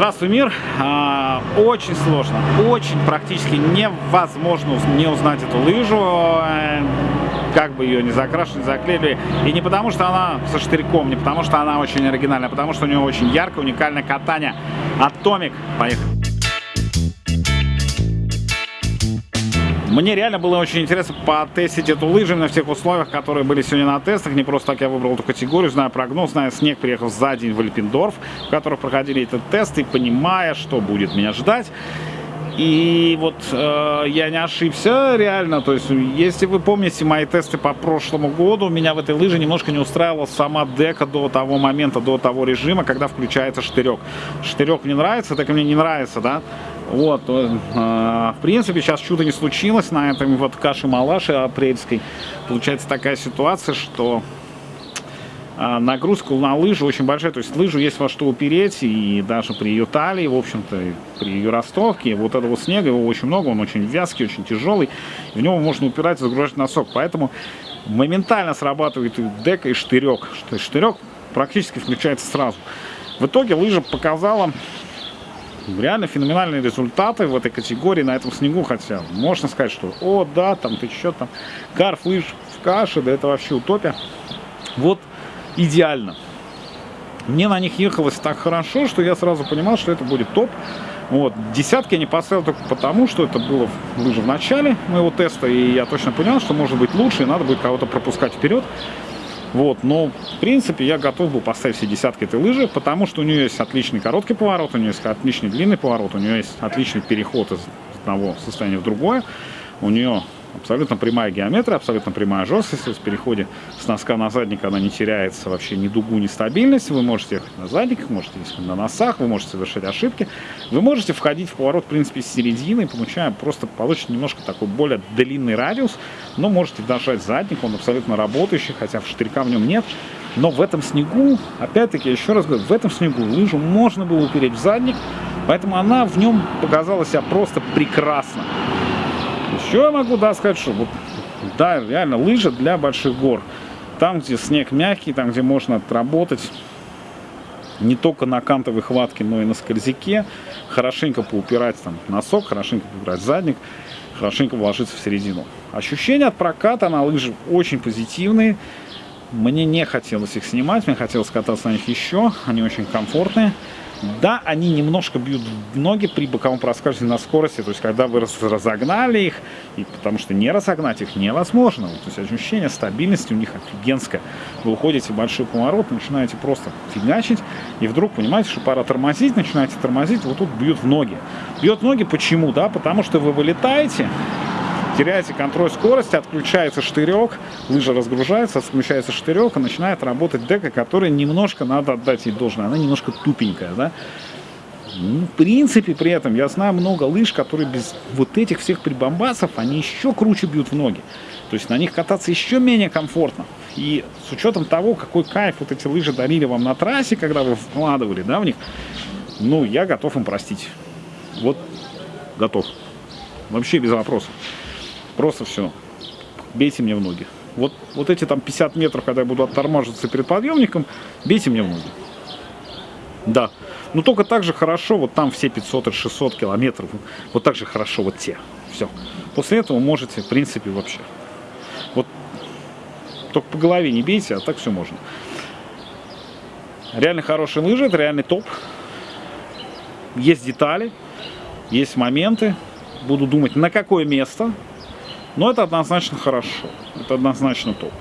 Здравствуй, мир! А, очень сложно, очень практически невозможно не узнать эту лыжу, э, как бы ее не закрашивали, заклеили. И не потому, что она со штырьком, не потому, что она очень оригинальная, а потому, что у нее очень яркое, уникальное катание. Атомик. Поехали! Мне реально было очень интересно потестить эту лыжу на всех условиях, которые были сегодня на тестах. Не просто так я выбрал эту категорию, знаю прогноз, знаю снег, приехал за день в Альпендорф, в которых проходили этот тест, и понимая, что будет меня ждать. И вот э, я не ошибся, реально. То есть, если вы помните мои тесты по прошлому году, меня в этой лыже немножко не устраивала сама дека до того момента, до того режима, когда включается штырек. Штырек мне нравится, так и мне не нравится, да. Вот, э, в принципе, сейчас чудо не случилось на этом вот каше-малаше апрельской. Получается такая ситуация, что э, нагрузка на лыжи очень большая. То есть лыжу есть во что упереть, и даже при ее талии, в общем-то, при ее ростовке, вот этого снега, его очень много, он очень вязкий, очень тяжелый. В него можно упирать загружать носок. Поэтому моментально срабатывает и дека, и штырек. То есть штырек практически включается сразу. В итоге лыжа показала реально феноменальные результаты в этой категории на этом снегу, хотя можно сказать, что о, да, там ты что там, карф, лыж в каше, да это вообще утопия. Вот идеально. Мне на них ехалось так хорошо, что я сразу понимал, что это будет топ. Вот. Десятки я не поставил только потому, что это было лыжи в начале моего теста, и я точно понял, что может быть лучше, и надо будет кого-то пропускать вперед. Вот, но в принципе я готов был поставить все десятки этой лыжи, потому что у нее есть отличный короткий поворот, у нее есть отличный длинный поворот, у нее есть отличный переход из одного состояния в другое. У нее Абсолютно прямая геометрия, абсолютно прямая жесткость. В переходе с носка на задник она не теряется вообще ни дугу, ни стабильность. Вы можете ехать на задниках, можете ехать на носах, вы можете совершать ошибки. Вы можете входить в поворот, в принципе, с середины, получая просто получите немножко такой более длинный радиус, но можете дожать задник, он абсолютно работающий, хотя штырька в нем нет. Но в этом снегу, опять-таки, еще раз говорю, в этом снегу лыжу можно было упереть в задник, поэтому она в нем показала себя просто прекрасно. Еще я могу да, сказать, что вот, да, реально лыжа для больших гор. Там, где снег мягкий, там, где можно отработать не только на кантовой хватке, но и на скользяке, хорошенько поупирать там носок, хорошенько поупирать задник, хорошенько вложиться в середину. Ощущения от проката на лыжи очень позитивные. Мне не хотелось их снимать, мне хотелось кататься на них еще, они очень комфортные. Да, они немножко бьют ноги при боковом проскальзывании на скорости, то есть когда вы разогнали их, и потому что не разогнать их невозможно. То есть ощущение стабильности у них офигенское. Вы уходите в большой поворот, начинаете просто фигачить, и вдруг понимаете, что пора тормозить, начинаете тормозить, вот тут бьют в ноги. Бьет в ноги почему? Да, потому что вы вылетаете, теряете контроль скорости, отключается штырек, лыжа разгружается, отключается штырек, и начинает работать дека, которая немножко, надо отдать ей должное, она немножко тупенькая, да. Ну, в принципе, при этом я знаю много лыж, которые без вот этих всех прибамбасов, они еще круче бьют в ноги. То есть на них кататься еще менее комфортно. И с учетом того, какой кайф вот эти лыжи дарили вам на трассе, когда вы вкладывали, да, в них, ну, я готов им простить. Вот, готов. Вообще без вопросов. Просто все. Бейте мне в ноги. Вот, вот эти там 50 метров, когда я буду оттормаживаться перед подъемником, бейте мне в ноги. Да. Но только так же хорошо, вот там все 500 и 600 километров, вот так же хорошо вот те. Все. После этого можете, в принципе, вообще. Вот только по голове не бейте, а так все можно. Реально хорошие лыжи, это реальный топ. Есть детали, есть моменты. Буду думать, на какое место но это однозначно хорошо. Это однозначно топ.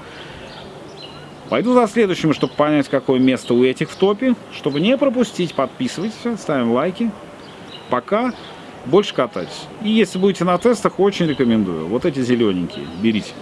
Пойду за следующим, чтобы понять, какое место у этих в топе. Чтобы не пропустить, подписывайтесь, ставим лайки. Пока. Больше катайтесь. И если будете на тестах, очень рекомендую. Вот эти зелененькие. Берите.